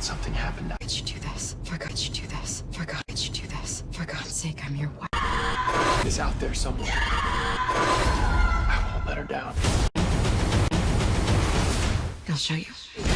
Something happened now. did you do this? For God, you do this? For God, you do this? For God's sake, I'm your wife. Is out there somewhere. I won't let her down. I'll show you.